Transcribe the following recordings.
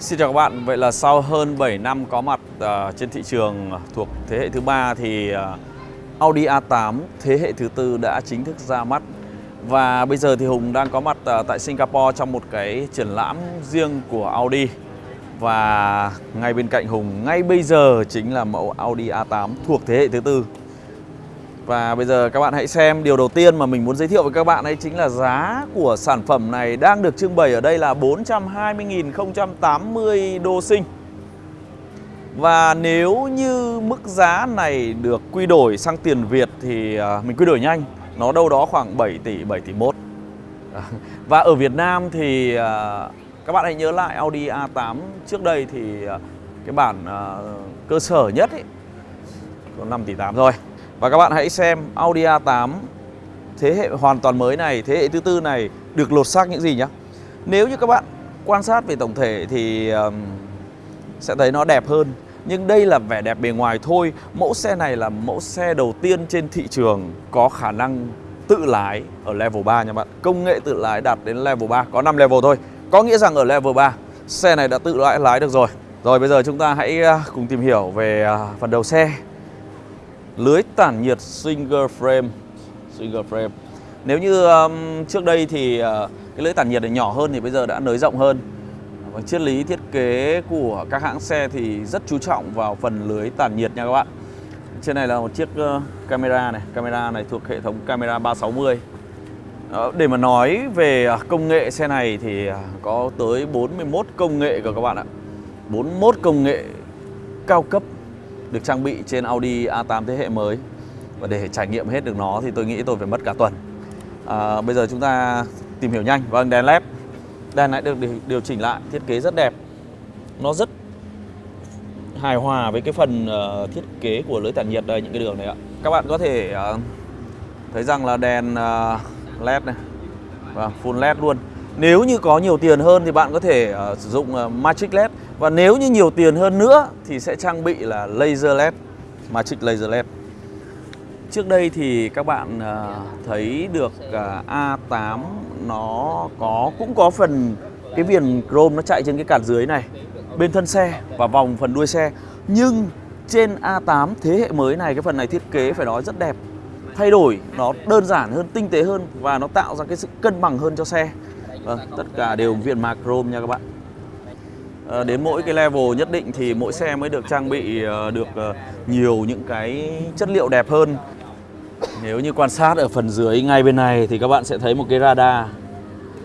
Xin chào các bạn, vậy là sau hơn 7 năm có mặt uh, trên thị trường thuộc thế hệ thứ ba thì uh, Audi A8 thế hệ thứ tư đã chính thức ra mắt. Và bây giờ thì Hùng đang có mặt uh, tại Singapore trong một cái triển lãm riêng của Audi. Và ngay bên cạnh Hùng ngay bây giờ chính là mẫu Audi A8 thuộc thế hệ thứ tư và bây giờ các bạn hãy xem điều đầu tiên mà mình muốn giới thiệu với các bạn ấy chính là giá của sản phẩm này đang được trưng bày ở đây là 420.080 đô sinh. Và nếu như mức giá này được quy đổi sang tiền Việt thì à, mình quy đổi nhanh, nó đâu đó khoảng 7 tỷ, 7 tỷ 1. Và ở Việt Nam thì à, các bạn hãy nhớ lại Audi A8 trước đây thì à, cái bản cơ sở nhất ấy, có 5 tỷ 8 rồi. Và các bạn hãy xem Audi A8 thế hệ hoàn toàn mới này, thế hệ thứ tư này được lột xác những gì nhá. Nếu như các bạn quan sát về tổng thể thì um, sẽ thấy nó đẹp hơn. Nhưng đây là vẻ đẹp bề ngoài thôi. Mẫu xe này là mẫu xe đầu tiên trên thị trường có khả năng tự lái ở level 3 nha bạn. Công nghệ tự lái đạt đến level 3, có 5 level thôi. Có nghĩa rằng ở level 3 xe này đã tự lái lái được rồi. Rồi bây giờ chúng ta hãy à, cùng tìm hiểu về à, phần đầu xe lưới tản nhiệt single frame. Single frame. Nếu như um, trước đây thì uh, cái lưới tản nhiệt này nhỏ hơn thì bây giờ đã nới rộng hơn. Và triết lý thiết kế của các hãng xe thì rất chú trọng vào phần lưới tản nhiệt nha các bạn. Trên này là một chiếc uh, camera này. Camera này thuộc hệ thống camera 360 uh, để mà nói về ờ, công nghệ xe này thì có tới 41 công nghệ của các bạn ạ. 41 công nghệ cao cấp được trang bị trên Audi A8 thế hệ mới. Và để trải nghiệm hết được nó thì tôi nghĩ tôi phải mất cả tuần. À, bây giờ chúng ta tìm hiểu nhanh. Vâng đèn led. Đèn lại được điều chỉnh lại thiết kế rất đẹp. Nó rất hài hòa với cái phần uh, thiết kế của lưới tản nhiệt đây những cái đường này ạ. Các bạn có thể uh, thấy rằng là đèn uh, led này. Và full led luôn nếu như có nhiều tiền hơn thì bạn có thể uh, sử dụng uh, Magic LED. Và nếu như nhiều tiền hơn nữa thì sẽ trang bị là Laser LED Magic Laser LED. Trước đây thì các bạn uh, thấy được uh, A8 nó có cũng có phần cái viền chrome nó chạy trên cái cản dưới này bên thân xe và vòng phần đuôi xe. Nhưng trên A8 thế hệ mới này cái phần này thiết kế phải nói rất đẹp. Thay đổi nó đơn giản hơn tinh tế hơn và nó tạo ra cái sự cân bằng hơn cho xe. Vâng, tất cả đều viền mạc chrome nha các bạn. À, Đến mỗi cái level nhất định thì mỗi xe mới được trang bị ờ, được ờ, nhiều những cái chất liệu đẹp hơn. Nếu như quan sát ở phần dưới ngay bên này thì các bạn sẽ thấy một cái radar.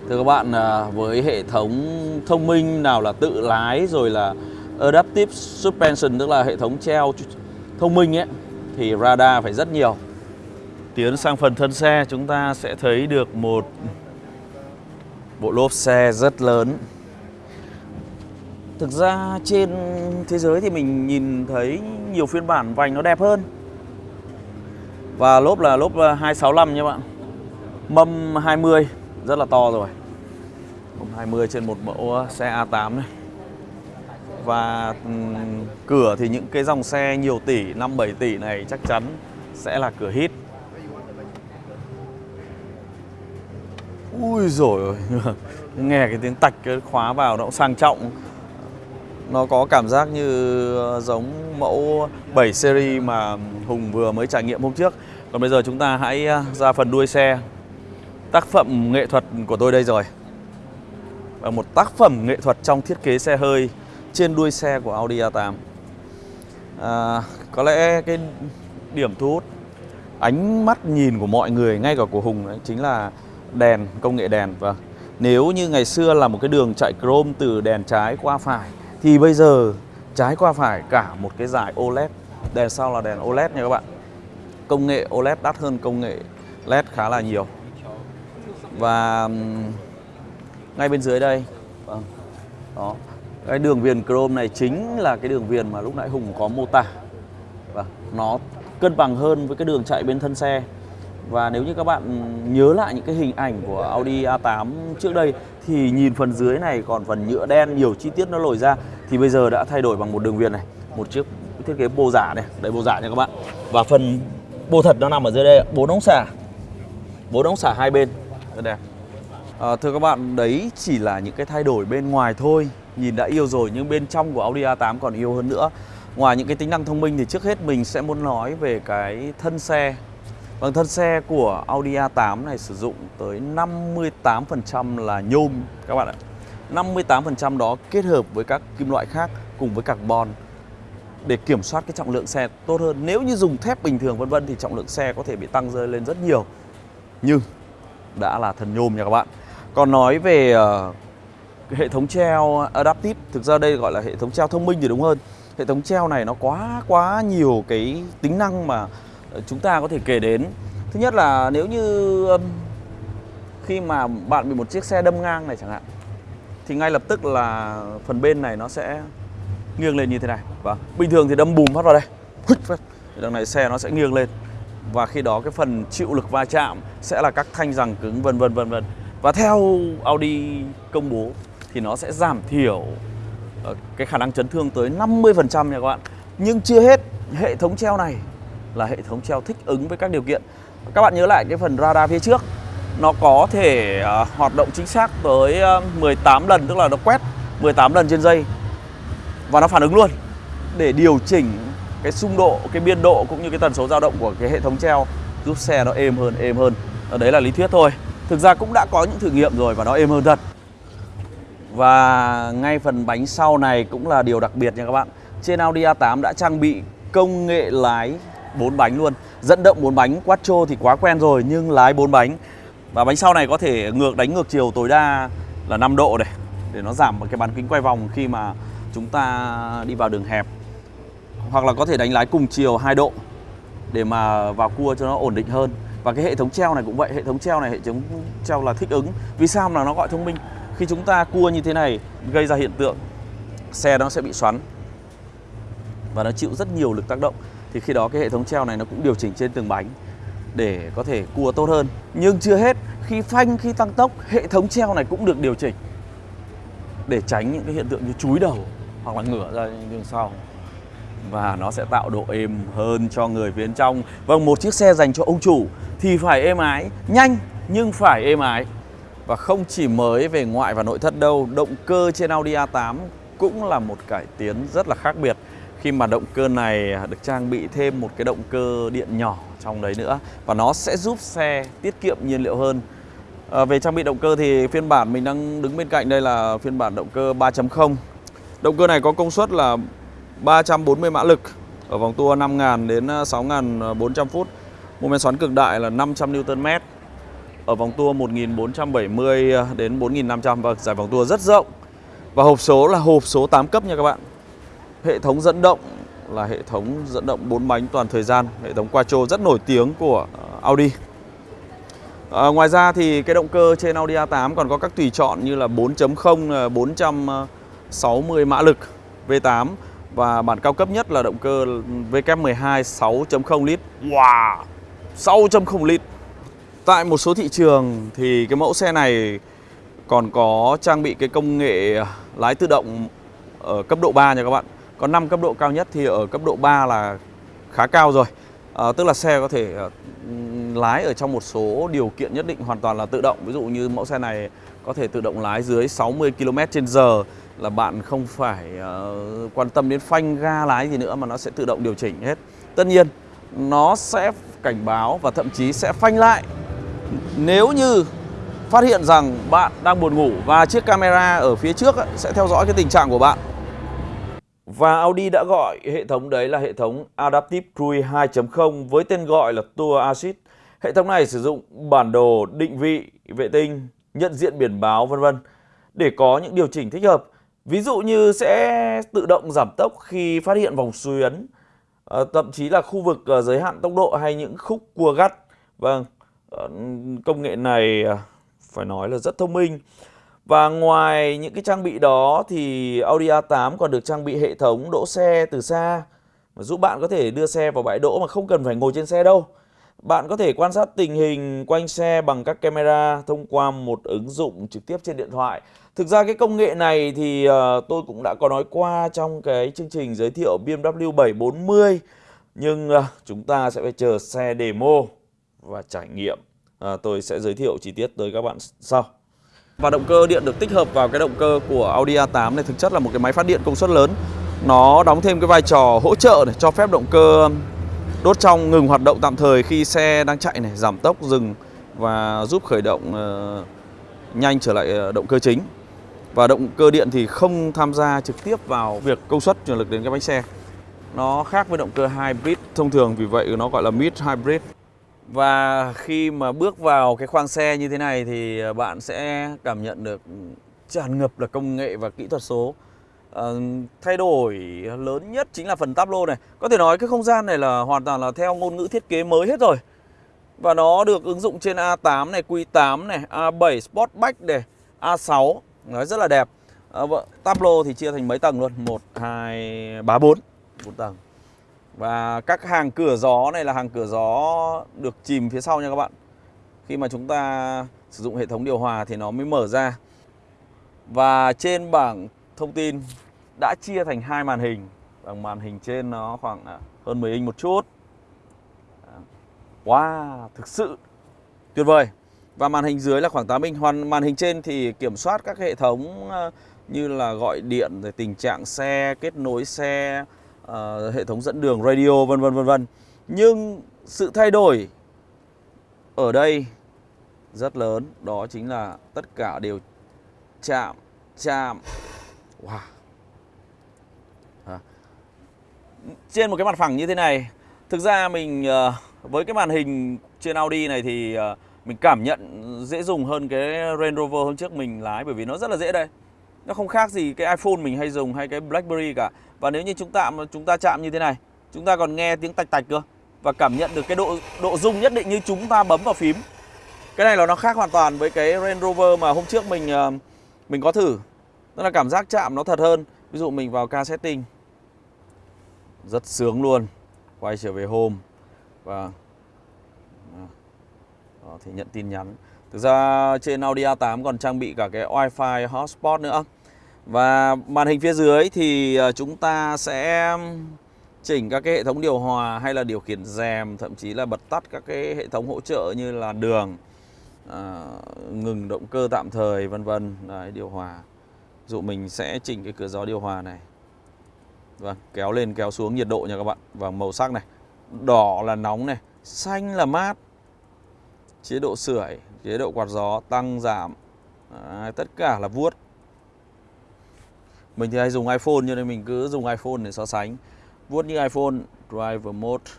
Thưa các bạn, với hệ thống thông minh nào là tự lái rồi là Adaptive Suspension tức là hệ thống treo thông minh ấy Thì radar phải rất nhiều. Tiến sang phần thân xe chúng ta sẽ thấy được một Bộ lốp xe rất lớn. Thực ra trên thế giới thì mình nhìn thấy nhiều phiên bản vành nó đẹp hơn. Và lốp là lốp ờ, 265 nha bạn. Mâm 20 rất là to rồi. Mâm 20 trên một mẫu ờ, xe A8 này. Và cửa thì những cái dòng xe nhiều tỷ 5-7 tỷ này chắc chắn sẽ là cửa hit. Ui rồi Nghe cái tiếng tạch cái khóa vào nó cũng sang trọng. Nó có cảm giác như ờ, giống mẫu 7 series mà Hùng vừa mới trải nghiệm hôm trước. Còn bây giờ chúng ta hãy ờ, ra phần đuôi xe. Tác phẩm nghệ thuật của tôi đây rồi. Và một tác phẩm nghệ thuật trong thiết kế xe hơi Trên đuôi xe của Audi A8 à, Có lẽ cái điểm thu hút ánh mắt nhìn của mọi người ngay cả của Hùng ấy, chính là đèn, công nghệ đèn và nếu như ngày xưa là một cái đường chạy chrome từ đèn trái qua phải thì bây giờ trái qua phải cả một cái dải OLED. Đèn sau là đèn OLED nha các bạn. Công nghệ OLED đắt hơn công nghệ LED khá là nhiều. Và ngay bên dưới đây vâng, đó cái đường viền chrome này chính là cái đường viền mà lúc nãy Hùng có mô tả và nó cân bằng hơn với cái đường chạy bên thân xe và nếu như các bạn nhớ lại những cái hình ảnh của Audi A8 trước đây thì nhìn phần dưới này còn phần nhựa đen nhiều chi tiết nó lồi ra thì bây giờ đã thay đổi bằng một đường viền này, một chiếc thiết kế bô giả này, đây bô giả nha các bạn. Và phần bô thật nó nằm ở dưới đây, bốn ống xả. Bốn ống xả hai bên. Rất đẹp. À, thưa các bạn, đấy chỉ là những cái thay đổi bên ngoài thôi. nhìn đã yêu rồi nhưng bên trong của Audi A8 còn yêu hơn nữa. Ngoài những cái tính năng thông minh thì trước hết mình sẽ muốn nói về cái thân xe. Vâng, thân xe của Audi A8 này sử dụng tới 58% là nhôm các bạn ạ. 58% đó kết hợp với các kim loại khác cùng với carbon để kiểm soát cái trọng lượng xe tốt hơn. Nếu như dùng thép bình thường vân vân thì trọng lượng xe có thể bị tăng rơi lên rất nhiều. Nhưng đã là thần nhôm nha các bạn. Còn nói về uh, hệ thống treo adaptive, thực ra đây gọi là hệ thống treo thông minh thì đúng hơn. Hệ thống treo này nó quá quá nhiều cái tính năng mà chúng ta có thể kể đến. Thứ nhất là nếu như khi mà bạn bị một chiếc xe đâm ngang này chẳng hạn thì ngay lập tức là phần bên này nó sẽ nghiêng lên như thế này. và bình thường thì đâm bùm phát vào đây. Đằng này xe nó sẽ nghiêng lên và khi đó cái phần chịu lực va chạm sẽ là các thanh rằng cứng vân vân vân vân. Và theo Audi công bố thì nó sẽ giảm thiểu ờ, cái khả năng chấn thương tới 50% nha các bạn. Nhưng chưa hết, hệ thống treo này là hệ thống treo thích ứng với các điều kiện. Các bạn nhớ lại cái phần radar phía trước nó có thể uh, hoạt động chính xác tới à, uh, 18 lần tức là nó quét 18 lần trên giây và nó phản ứng luôn để điều chỉnh cái xung độ, cái biên độ cũng như cái tần số dao động của cái hệ thống treo giúp xe nó êm hơn, êm hơn. Ở đấy là lý thuyết thôi. Thực ra cũng đã có những thử nghiệm rồi và nó êm hơn thật. Và ngay phần bánh sau này cũng là điều đặc biệt nha các bạn. Trên Audi A8 đã trang bị công nghệ lái 4 bánh luôn. Dẫn động 4 bánh, quattro thì quá quen rồi, nhưng lái 4 bánh. Và bánh sau này có thể ngược đánh ngược chiều tối đa là 5 độ này, để nó giảm cái bán kính quay vòng khi mà chúng ta đi vào đường hẹp. Hoặc là có thể đánh lái cùng chiều 2 độ, để mà vào cua cho nó ổn định hơn. Và cái hệ thống treo này cũng vậy, hệ thống treo này, hệ thống treo là thích ứng. Vì sao mà nó gọi thông minh? Khi chúng ta cua như thế này, gây ra hiện tượng, xe nó sẽ bị xoắn và nó chịu rất nhiều lực tác động thì khi đó cái hệ thống treo này nó cũng điều chỉnh trên từng bánh để có thể cua tốt hơn nhưng chưa hết khi phanh khi tăng tốc hệ thống treo này cũng được điều chỉnh để tránh những cái hiện tượng như chúi đầu hoặc là ngửa ra đường sau và nó sẽ tạo độ êm hơn cho người phía bên trong. Vâng, một chiếc xe dành cho ông chủ thì phải êm ái, nhanh nhưng phải êm ái. Và không chỉ mới về ngoại và nội thất đâu, động cơ trên Audi A8 cũng là một cải tiến rất là khác biệt khi mà động cơ này được trang bị thêm một cái động cơ điện nhỏ trong đấy nữa và nó sẽ giúp xe tiết kiệm nhiên liệu hơn. À, về trang bị động cơ thì phiên bản mình đang đứng bên cạnh đây là phiên bản động cơ 3.0. Động cơ này có công suất là 340 mã lực ở vòng tua 5.000 đến à, 6.400 à, phút. Mô men xoắn cực đại là 500 Nm. Ở vòng tua 1470 à, đến 4500 và vâng, giải vòng tua rất rộng. Và hộp số là hộp số 8 cấp nha các bạn. Hệ thống dẫn động là hệ thống dẫn động 4 bánh toàn thời gian, hệ thống quattro rất nổi tiếng của ờ, Audi. À, ngoài ra thì cái động cơ trên Audi A8 còn có các tùy chọn như là 4.0 460 mã lực V8 và bản cao cấp nhất là động cơ WK12 6.0 lít. Wow! 6.0 lít. Tại một số thị trường thì cái mẫu xe này còn có trang bị cái công nghệ lái tự động ở cấp độ 3 nha các bạn có 5 cấp độ cao nhất thì ở cấp độ 3 là khá cao rồi à, Tức là xe có thể ờ, lái ở trong một số điều kiện nhất định hoàn toàn là tự động Ví dụ như mẫu xe này có thể tự động lái dưới 60 km h là bạn không phải uh, quan tâm đến phanh ga lái gì nữa mà nó sẽ tự động điều chỉnh hết. Tất nhiên nó sẽ cảnh báo và thậm chí sẽ phanh lại nếu như phát hiện rằng bạn đang buồn ngủ và chiếc camera ở phía trước sẽ theo dõi cái tình trạng của bạn. Và Audi đã gọi hệ thống đấy là hệ thống Adaptive Cruise 2.0 với tên gọi là Tour Assist. Hệ thống này sử dụng bản đồ định vị, vệ tinh, nhận diện biển báo vân vân để có những điều chỉnh thích hợp Ví dụ như sẽ tự động giảm tốc khi phát hiện vòng suy ấn, ờ, thậm chí là khu vực ờ, giới hạn tốc độ hay những khúc cua gắt. Vâng, ờ, công nghệ này phải nói là rất thông minh. Và ngoài những cái trang bị đó thì Audi A8 còn được trang bị hệ thống đỗ xe từ xa và giúp bạn có thể đưa xe vào bãi đỗ mà không cần phải ngồi trên xe đâu. Bạn có thể quan sát tình hình quanh xe bằng các camera thông qua một ứng dụng trực tiếp trên điện thoại. Thực ra cái công nghệ này thì ờ, tôi cũng đã có nói qua trong cái chương trình giới thiệu BMW 740 nhưng ờ, chúng ta sẽ phải chờ xe demo và trải nghiệm. Ờ, tôi sẽ giới thiệu chi tiết tới các bạn sau. Và động cơ điện được tích hợp vào cái động cơ của Audi A8 này thực chất là một cái máy phát điện công suất lớn. Nó đóng thêm cái vai trò hỗ trợ để cho phép động cơ đốt trong ngừng hoạt động tạm thời khi xe đang chạy này, giảm tốc, dừng và giúp khởi động uh, nhanh trở lại ờ, động cơ chính. Và động cơ điện thì không tham gia trực tiếp vào việc công suất truyền lực đến cái bánh xe. Nó khác với động cơ hybrid thông thường vì vậy nó gọi là mid hybrid. Và khi mà bước vào cái khoang xe như thế này thì ờ, bạn sẽ cảm nhận được tràn ngập là công nghệ và kỹ thuật số. À, thay đổi lớn nhất chính là phần táp lô này. Có thể nói cái không gian này là hoàn toàn là theo ngôn ngữ thiết kế mới hết rồi. Và nó được ứng dụng trên A8 này, Q8 này, A7 Sportback này, A6 Nó rất là đẹp à, Táp lô thì chia thành mấy tầng luôn 1, 2, 3, 4 4 tầng và các hàng cửa gió này là hàng cửa gió được chìm phía sau nha các bạn. Khi mà chúng ta sử dụng hệ thống điều hòa thì nó mới mở ra. Và trên bảng thông tin đã chia thành hai màn hình. Bằng màn hình trên nó khoảng à, hơn 10 inch một chút. À, wow, thực sự tuyệt vời. Và màn hình dưới là khoảng 8 inch. Hoàn màn hình trên thì kiểm soát các hệ thống à, như là gọi điện, rồi tình trạng xe, kết nối xe, uh, hệ thống dẫn đường radio vân vân vân vân. Nhưng sự thay đổi ở đây rất lớn, đó chính là tất cả đều chạm chạm. Wow. À. Trên một cái mặt phẳng như thế này, thực ra mình uh, với cái màn hình trên Audi này thì uh, mình cảm nhận dễ dùng hơn cái Range Rover hôm trước mình lái bởi vì nó rất là dễ đây. Nó không khác gì cái iPhone mình hay dùng hay cái BlackBerry cả. Và nếu như chúng ta chúng ta chạm như thế này, chúng ta còn nghe tiếng tạch tạch cơ và cảm nhận được cái độ độ rung nhất định như chúng ta bấm vào phím. Cái này là nó khác hoàn toàn với cái Range Rover mà hôm trước mình ờ, mình có thử. Tức là cảm giác chạm nó thật hơn. Ví dụ mình vào car setting. Rất sướng luôn. Quay trở về home và à, đó, thì nhận tin nhắn. Thực ra trên Audi A8 còn trang bị cả cái Wi-Fi hotspot nữa. Và màn hình phía dưới thì ờ, chúng ta sẽ chỉnh các cái hệ thống điều hòa hay là điều khiển rèm, thậm chí là bật tắt các cái hệ thống hỗ trợ như là đường, à, ngừng động cơ tạm thời vân vân, Đấy, điều hòa. Dụ mình sẽ chỉnh cái cửa gió điều hòa này. và kéo lên kéo xuống nhiệt độ nha các bạn và màu sắc này. Đỏ là nóng này, xanh là mát. Chế độ sưởi, chế độ quạt gió tăng giảm. à, tất cả là vuốt mình thì hay dùng iPhone cho nên mình cứ dùng iPhone để so sánh. Vuốt như iPhone Driver Mode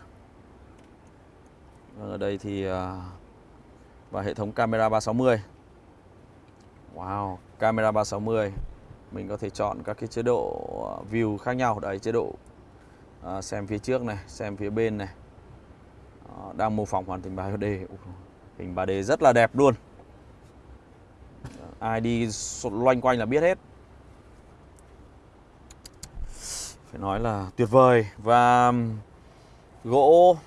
vâng, ở đây thì à, và hệ thống camera 360 Wow camera 360 mình có thể chọn các cái chế độ à, view khác nhau. Đấy chế độ à, xem phía trước này xem phía bên này. À, đang mô phỏng hoàn thành 3D hình 3D rất là đẹp luôn. Ai đi loanh quanh là biết hết. Phải nói là tuyệt vời. Và gỗ,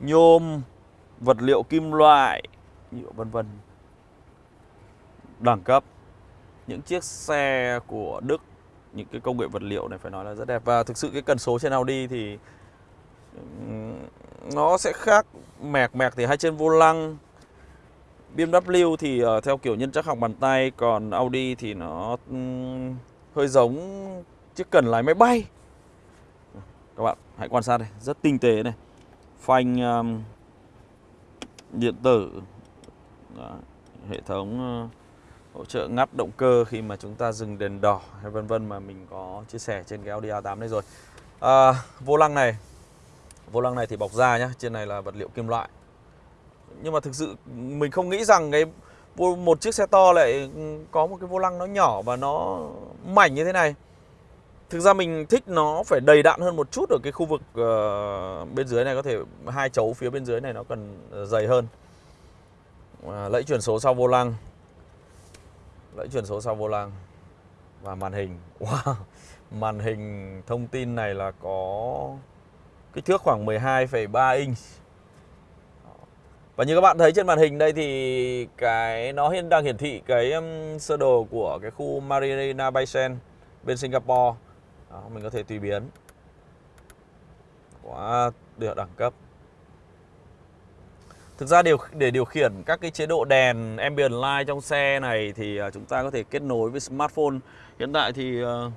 nhôm, vật liệu kim loại, nhựa vân vân, đẳng cấp. Những chiếc xe của Đức, những cái công nghệ vật liệu này phải nói là rất đẹp. Và thực sự cái cần số trên Audi thì nó sẽ khác mẹc mẹc thì hai trên vô lăng. BMW thì ờ, theo kiểu nhân chắc học bàn tay, còn Audi thì nó hơi giống chiếc cần lái máy bay các bạn hãy quan sát đây. Rất tinh tế này. Phanh um, điện tử. Đó, hệ thống uh, hỗ trợ ngắt động cơ khi mà chúng ta dừng đèn đỏ hay vân vân mà mình có chia sẻ trên cái Audi A8 này rồi. À, vô lăng này. Vô lăng này thì bọc da nhá trên này là vật liệu kim loại. Nhưng mà thực sự mình không nghĩ rằng cái một chiếc xe to lại ừ, có một cái vô lăng nó nhỏ và nó mảnh như thế này. Thực ra mình thích nó phải đầy đặn hơn một chút ở cái khu vực uh, bên dưới này có thể hai chấu phía bên dưới này nó cần ờ, dày hơn. Uh, lẫy chuyển số sau vô lăng. Lẫy chuyển số sau vô lăng và màn hình. Wow. Màn hình thông tin này là có kích thước khoảng 12,3 inch. Và như các bạn thấy trên màn hình đây thì cái nó hiện đang hiển thị cái um, sơ đồ của cái khu Marina Bay sen bên Singapore đó, mình có thể tùy biến quá được đẳng cấp Thực ra điều để điều khiển các cái chế độ đèn ambient light trong xe này thì à, chúng ta có thể kết nối với smartphone. Hiện tại thì uh,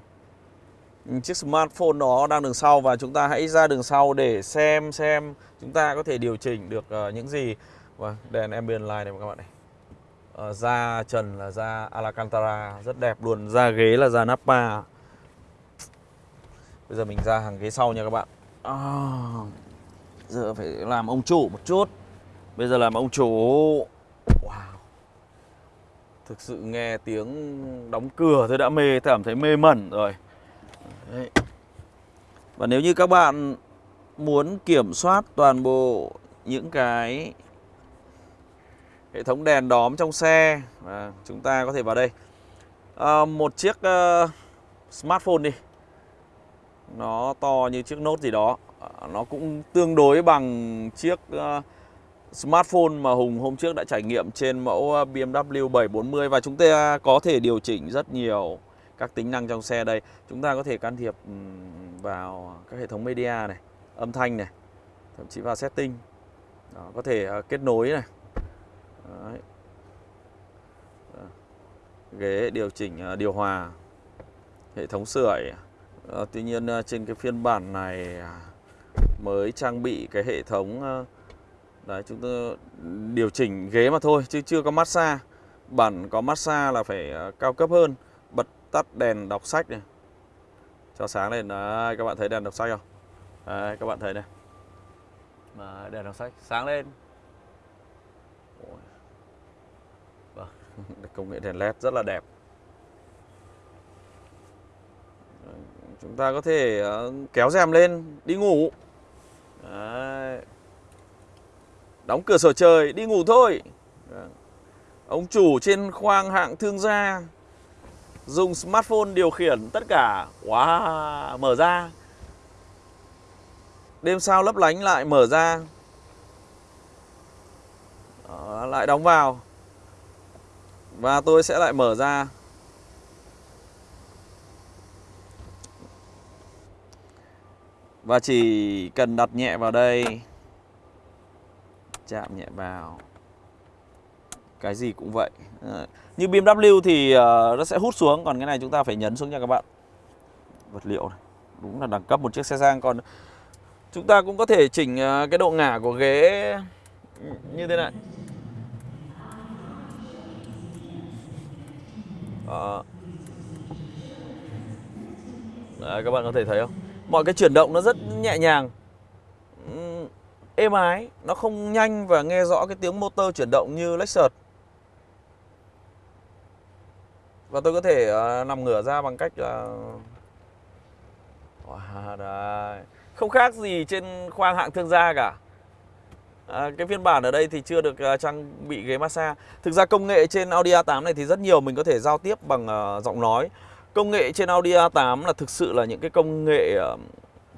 chiếc smartphone đó đang đường sau và chúng ta hãy ra đường sau để xem xem chúng ta có thể điều chỉnh được uh, những gì. Và đèn ambient light này các bạn này. Uh, da trần là da Alcantara rất đẹp luôn, da ghế là da Napa. Bây giờ mình ra hàng ghế sau nha các bạn. À, giờ phải làm ông chủ một chút. Bây giờ làm ông chủ Wow Thực sự nghe tiếng đóng cửa tôi đã mê Cảm thấy mê mẩn rồi Đấy. Và nếu như các bạn muốn kiểm soát toàn bộ những cái hệ thống đèn đóm trong xe à, chúng ta có thể vào đây à, một chiếc uh, smartphone đi nó to như chiếc nốt gì đó à, nó cũng tương đối bằng chiếc ờ, smartphone mà Hùng hôm trước đã trải nghiệm trên mẫu ờ, BMW 740 và chúng ta có thể điều chỉnh rất nhiều các tính năng trong xe đây. Chúng ta có thể can thiệp vào các hệ thống media này, âm thanh này, thậm chí vào setting. Đó, có thể ờ, kết nối này. Đấy. Ghế điều chỉnh điều hòa, hệ thống sưởi. Ờ, tuy nhiên ờ, trên cái phiên bản này à, mới trang bị cái hệ thống ờ, Đấy, chúng tôi điều chỉnh ghế mà thôi, chứ chưa có massage. Bản có massage là phải cao cấp hơn, Bật tắt đèn đọc sách này. Cho sáng lên. Đấy, các bạn thấy đèn đọc sách không? Đấy, các bạn thấy này. Mà Đèn đọc sách. Sáng lên. Vâng Công nghệ đèn led rất là đẹp. Chúng ta có thể ờ, kéo rèm lên đi ngủ. Đấy. Đóng cửa sổ trời đi ngủ thôi. Vâng. Ông chủ trên khoang hạng thương gia Dùng smartphone điều khiển tất cả. Wow, mở ra. Đêm sao lấp lánh lại mở ra. Đó, Lại đóng vào. Và tôi sẽ lại mở ra. Và chỉ cần đặt nhẹ vào đây. Chạm nhẹ vào. Cái gì cũng vậy. À, như BMW thì uh, nó sẽ hút xuống còn cái này chúng ta phải nhấn xuống nha các bạn. Vật liệu này đúng là đẳng cấp một chiếc xe sang. Còn chúng ta cũng có thể chỉnh uh, cái độ ngả của ghế như thế này. Đó. Đấy, các bạn có thể thấy không? Mọi cái chuyển động nó rất nhẹ nhàng. Ừ, êm ái Nó không nhanh và nghe rõ cái tiếng motor chuyển động như Lexus Và tôi có thể uh, nằm ngửa ra bằng cách là wow, đấy. Không khác gì trên khoang hạng thương gia cả. À, Cái phiên bản ở đây thì chưa được uh, trang bị ghế massage. Thực ra công nghệ trên Audi A8 này thì rất nhiều Mình có thể giao tiếp bằng uh, giọng nói. Công nghệ trên Audi A8 là thực sự là những cái công nghệ uh,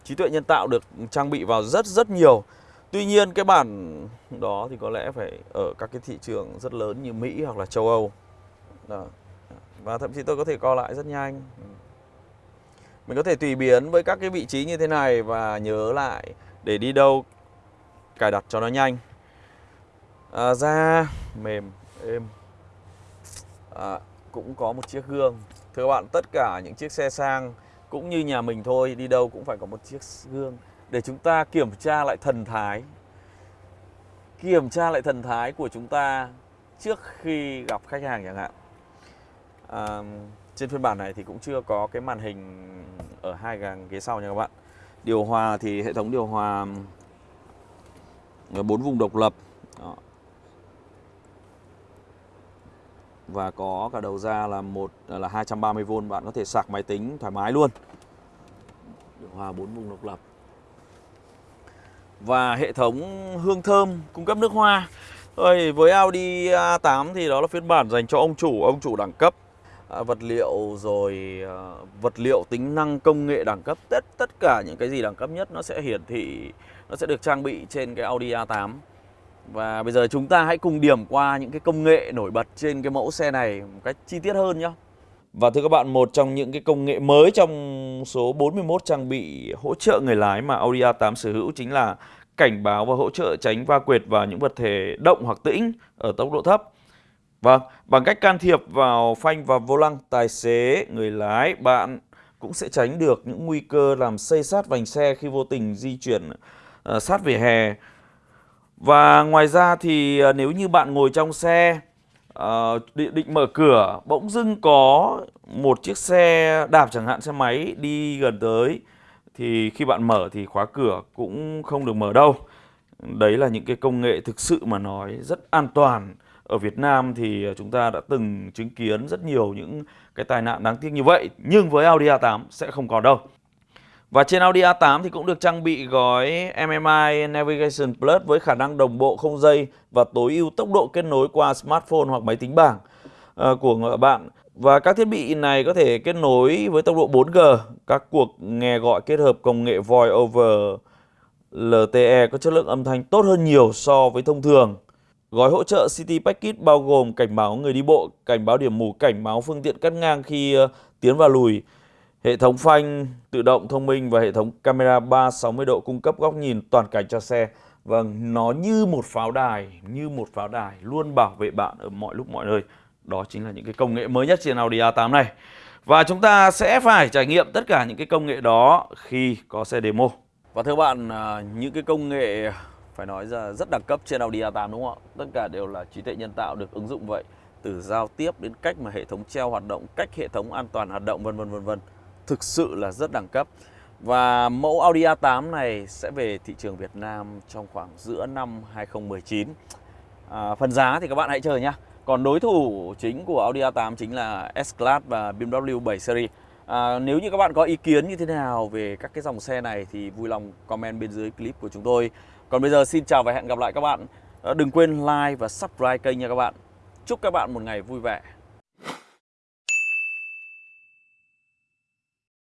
trí tuệ nhân tạo được trang bị vào rất rất nhiều. Tuy nhiên cái bản đó thì có lẽ phải ở các cái thị trường rất lớn như Mỹ hoặc là châu Âu. Đó. Và thậm chí tôi có thể co lại rất nhanh. Mình có thể tùy biến với các cái vị trí như thế này và nhớ lại để đi đâu cài đặt cho nó nhanh. À, Da mềm, êm. À, Cũng có một chiếc gương. Thưa các bạn, tất cả những chiếc xe sang cũng như nhà mình thôi Đi đâu cũng phải có một chiếc gương để chúng ta kiểm tra lại thần thái. Kiểm tra lại thần thái của chúng ta trước khi gặp khách hàng chẳng hạn. À, trên phiên bản này thì cũng chưa có cái màn hình ở hai gàng ghế sau nha các bạn. Điều hòa thì hệ thống điều hòa ờ, bốn vùng độc lập. Đó. Và có cả đầu ra là một là 230V bạn có thể sạc máy tính thoải mái luôn điều hòa bốn vùng độc lập và hệ thống hương thơm cung cấp nước hoa. Ôi, với Audi A8 thì đó là phiên bản dành cho ông chủ, ông chủ đẳng cấp. À, vật liệu rồi à, vật liệu tính năng công nghệ đẳng cấp tất tất cả những cái gì đẳng cấp nhất nó sẽ hiển thị nó sẽ được trang bị trên cái Audi A8 và bây giờ chúng ta hãy cùng điểm qua những cái công nghệ nổi bật trên cái mẫu xe này một cách chi tiết hơn nhé và thưa các bạn, một trong những cái công nghệ mới trong số 41 trang bị hỗ trợ người lái mà Audi A8 sở hữu chính là cảnh báo và hỗ trợ tránh va quệt vào những vật thể động hoặc tĩnh ở tốc độ thấp. Vâng, bằng cách can thiệp vào phanh và vô lăng, tài xế, người lái, bạn cũng sẽ tránh được những nguy cơ làm xây sát vành xe khi vô tình di chuyển uh, sát vỉa hè. Và ngoài ra thì ờ, nếu như bạn ngồi trong xe ờ, uh, định, định mở cửa, bỗng dưng có một chiếc xe đạp chẳng hạn xe máy đi gần tới thì khi bạn mở thì khóa cửa cũng không được mở đâu. Đấy là những cái công nghệ thực sự mà nói rất an toàn. Ở Việt Nam thì ờ, chúng ta đã từng chứng kiến rất nhiều những cái tai nạn đáng tiếc như vậy Nhưng với Audi A8 sẽ không còn đâu và trên Audi A8 thì cũng được trang bị gói MMI Navigation Plus với khả năng đồng bộ không dây và tối ưu tốc độ kết nối qua smartphone hoặc máy tính bảng ờ, của bạn và các thiết bị này có thể kết nối với tốc độ 4G, các cuộc nghe gọi kết hợp công nghệ Voice over LTE có chất lượng âm thanh tốt hơn nhiều so với thông thường. Gói hỗ trợ City Package bao gồm cảnh báo người đi bộ, cảnh báo điểm mù, cảnh báo phương tiện cắt ngang khi ờ, tiến và lùi, hệ thống phanh tự động thông minh và hệ thống camera 360 độ cung cấp góc nhìn toàn cảnh cho xe. Vâng, nó như một pháo đài, như một pháo đài luôn bảo vệ bạn ở mọi lúc mọi nơi. Đó chính là những cái công nghệ mới nhất trên Audi A8 này. Và chúng ta sẽ phải trải nghiệm tất cả những cái công nghệ đó khi có xe demo. Và thưa bạn, à, những cái công nghệ phải nói ra rất đẳng cấp trên Audi A8 đúng không ạ? Tất cả đều là trí tuệ nhân tạo được ứng dụng vậy. Từ giao tiếp đến cách mà hệ thống treo hoạt động, cách hệ thống an toàn hoạt động vân vân vân vân. Thực sự là rất đẳng cấp. Và mẫu Audi A8 này sẽ về thị trường Việt Nam trong khoảng giữa năm 2019. À, phần giá thì các bạn hãy chờ nhé. Còn đối thủ chính của Audi A8 chính là S-Class và BMW 7 Series. À, nếu như các bạn có ý kiến như thế nào về các cái dòng xe này thì vui lòng comment bên dưới clip của chúng tôi. Còn bây giờ xin chào và hẹn gặp lại các bạn. Đừng quên like và subscribe kênh nha các bạn. Chúc các bạn một ngày vui vẻ.